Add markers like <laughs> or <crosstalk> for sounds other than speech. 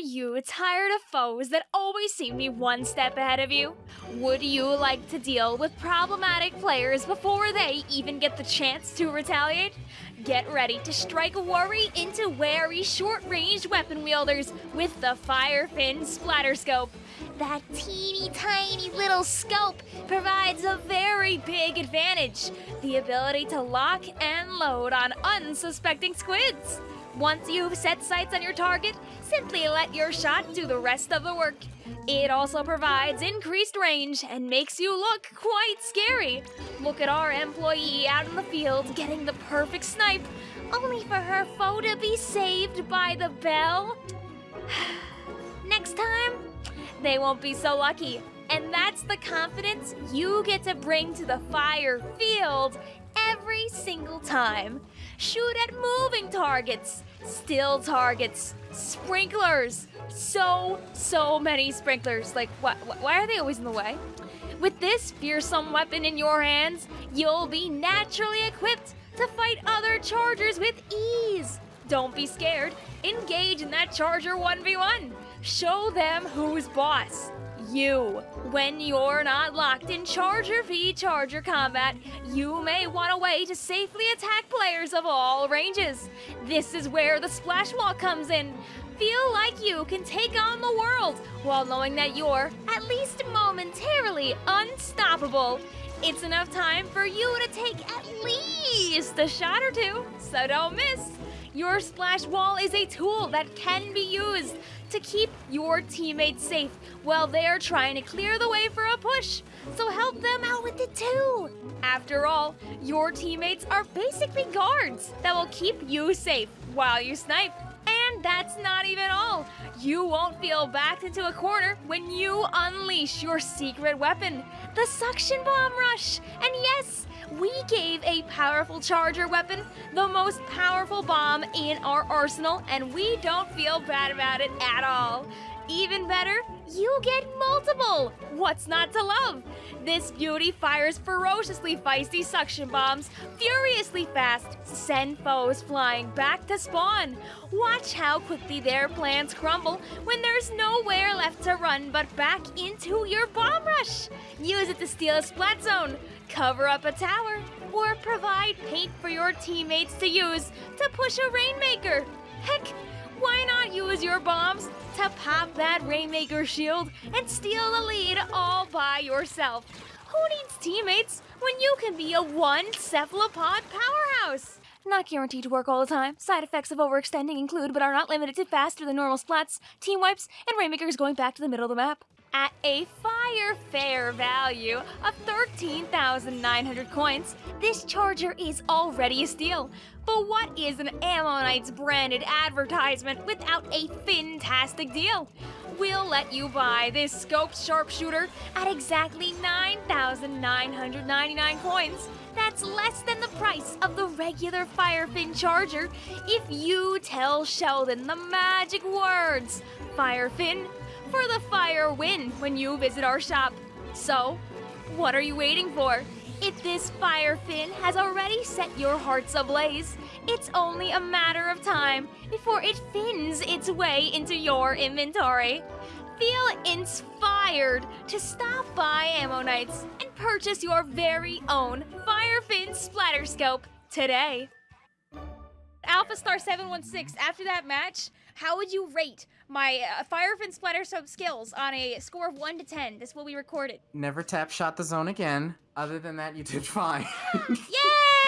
you tired of foes that always seem to be one step ahead of you? Would you like to deal with problematic players before they even get the chance to retaliate? Get ready to strike a worry into wary short-range weapon wielders with the Firefin Splatter Scope. That teeny tiny little scope provides a very big advantage the ability to lock and load on unsuspecting squids. Once you've set sights on your target, simply let your shot do the rest of the work. It also provides increased range and makes you look quite scary. Look at our employee out in the field getting the perfect snipe, only for her foe to be saved by the bell. <sighs> Next time, they won't be so lucky. And that's the confidence you get to bring to the fire field every single time. Shoot at moving targets, still targets, sprinklers. So, so many sprinklers. Like, wh- wh- why are they always in the way? With this fearsome weapon in your hands, you'll be naturally equipped to fight other chargers with ease. Don't be scared. Engage in that charger 1v1. Show them who's boss. You. When you're not locked in Charger v Charger combat, you may want a way to safely attack players of all ranges. This is where the splash wall comes in. Feel like you can take on the world while knowing that you're, at least momentarily, unstoppable. It's enough time for you to take at least a shot or two, so don't miss. Your splash wall is a tool that can be used to keep your teammates safe while they're trying to clear the way for a push. So help them out with it too. After all, your teammates are basically guards that will keep you safe while you snipe. And that's not even all. You won't feel backed into a corner when you unleash your secret weapon, the suction bomb rush. And yes, we gave a powerful charger weapon the most powerful bomb in our arsenal, and we don't feel bad about it at all. Even better, you get multiple! What's not to love? This beauty fires ferociously feisty suction bombs, furiously fast, to send foes flying back to spawn. Watch how quickly their plans crumble when there's nowhere left to run but back into your bomb rush. Use it to steal a splat zone, cover up a tower, or provide paint for your teammates to use to push a Rainmaker. Heck, why not use your bombs to pop that Rainmaker shield and steal the lead all by yourself? Who needs teammates when you can be a one cephalopod powerhouse? Not guaranteed to work all the time. Side effects of overextending include, but are not limited to, faster than normal splats, team wipes, and Rainmakers going back to the middle of the map. At a fire fair value of 13,900 coins, this charger is already a steal. But what is an Ammo Knights branded advertisement without a fantastic deal? We'll let you buy this scoped sharpshooter at exactly 9,999 coins. That's less than the price of the regular Firefin charger if you tell Sheldon the magic words Firefin for the fire win when you visit our shop. So, what are you waiting for? If this fire fin has already set your hearts ablaze, it's only a matter of time before it fins its way into your inventory. Feel inspired to stop by Ammo Knights and purchase your very own Firefin Splatter Scope today. Alpha Star 716, after that match, how would you rate my uh, Firefin Splatter Scope skills on a score of 1 to 10? This will be recorded. Never tap shot the zone again. Other than that, you did <laughs> fine. Yay!